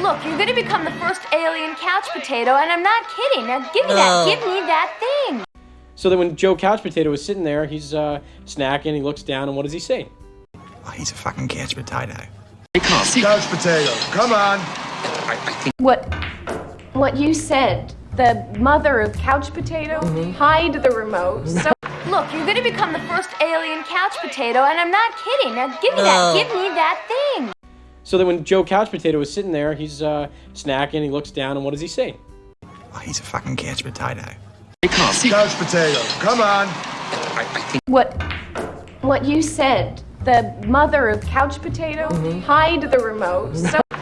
Look, you're gonna become the first alien couch potato, and I'm not kidding. Now give me that. Give me that thing. So then when Joe Couch Potato is sitting there, he's uh, snacking, he looks down, and what does he say? Oh, he's a fucking couch potato. Couch potato. Come on. What what you said, the mother of couch potato, hide the remote. So Look, you're gonna become the first alien couch potato, and I'm not kidding. Now give me No. that. Give me that thing. So then when Joe Couch Potato was sitting there, he's uh, snacking, he looks down, and what does he say? Oh, he's a fucking couch potato. Couch potato. Come on. what what you said, the mother of couch potato, hide the remote. So